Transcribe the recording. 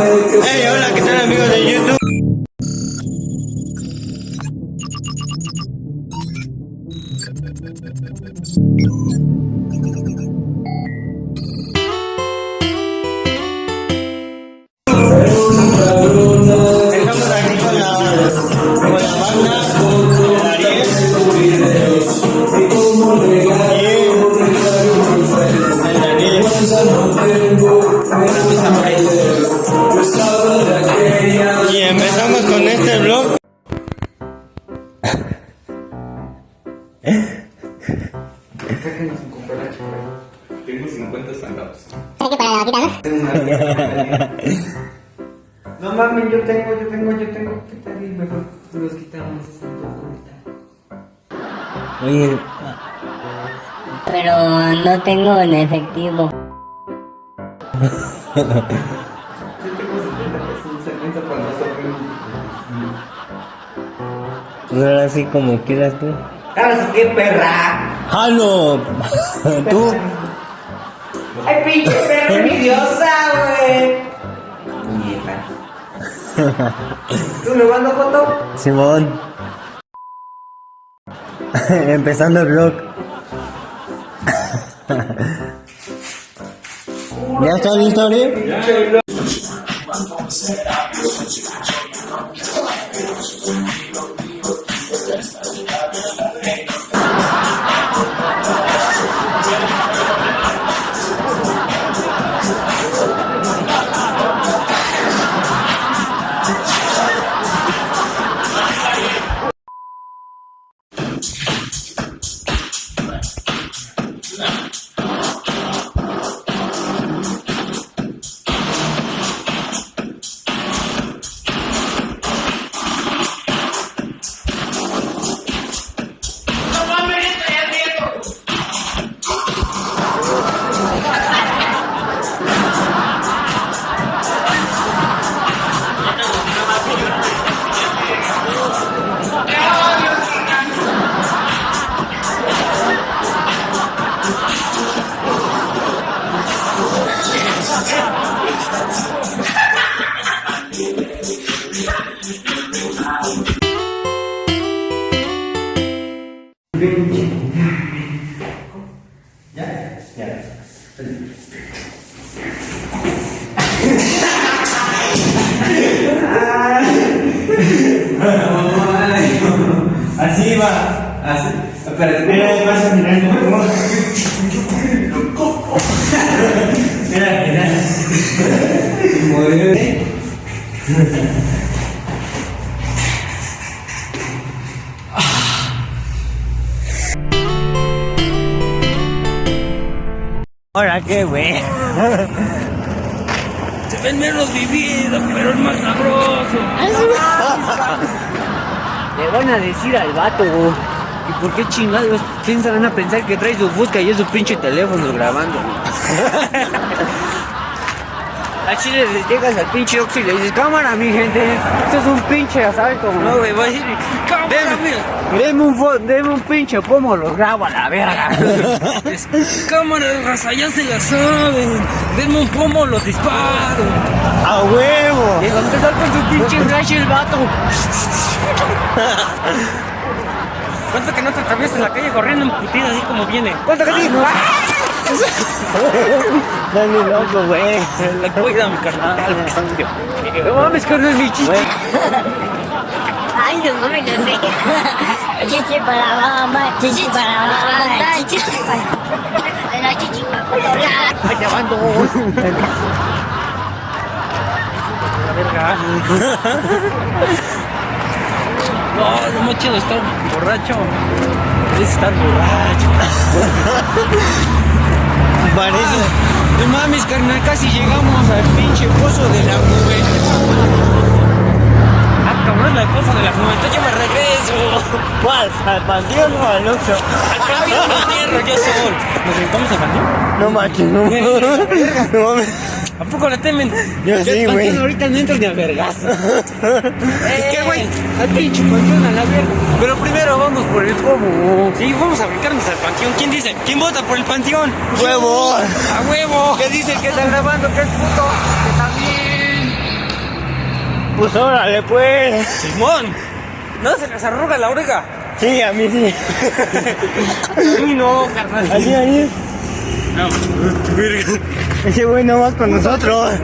Hey, hola, ¿qué tal amigos de YouTube? Y empezamos con este vlog. Tengo 50 centavos. No mames, yo tengo, yo tengo, yo tengo. ¿Qué tal? Y mejor los quitamos esa Oye, Pero no tengo en efectivo. pues ahora sí como quieras tú. ¡Ahora qué perra! ¡Halo! ¿Tú? ¡Ay, pinche perra envidiosa, güey! Mierda. ¿Tú me mandas foto? Simón. Empezando el vlog. ¿Ya está listo, to Ariel? Así va. Así. Espérate, Mira, pasa, mira, mira. Mira, mira. Mueve. Ahora qué, güey. Se ven menos vividos, pero es más sabroso. Le van a decir al vato, güey. ¿Y por qué chingados piensan van a pensar que trae su busca y es su pinche teléfono grabando? A Chile le llegas al pinche Oxy y le dices, cámara mi gente, esto es un pinche asalto. No, güey, va a decir, cámara, mira. Deme un, deme un pinche pomo, lo grabo a la verga. Cámara, raza, ya se la saben. Denme un pomo, los disparo. ¡A huevo! Y va a empezar con su pinche flash el vato. ¿Cuánto que no te atraviesas en la calle corriendo en putida así como viene? ¿Cuánto que digo? Dale loco, güey. La cuida, mi carnal. No mames, no es mi chiste. Ay, no mames, no sé. Chichi para mamá, chichi para mamá, chichi para la chichi para. Ay, te. La verga. No, lo más chido es estar borracho. Es estar borracho. Parece. No mames, carnal, casi llegamos al pinche pozo de la nube. Ah, cabrón, la cosa de las 90, yo me regreso. ¿Cuál? ¿Al panteón o al Oxxo? Al panteón no tierra, yo soy. ¿Nos sentamos al panteón? No manches, no. No mames. ¿A poco le temen? Yo sí, güey. ahorita no entro ni a vergazo. ¿Qué, güey? Al pinche panteón a la verga. Pero primero vamos por el pomo. Sí, vamos a brincarnos al panteón. ¿Quién dice? ¿Quién vota por el panteón? ¡Huevo! ¡A huevo! ¿Qué dice el que está grabando? Que es puto. Que también. pues órale, pues. Simón, ¿no se les arruga la oreja? Sí, a mí sí. A mí no, carnal. Así, así. No. Ese güey no va con nosotros.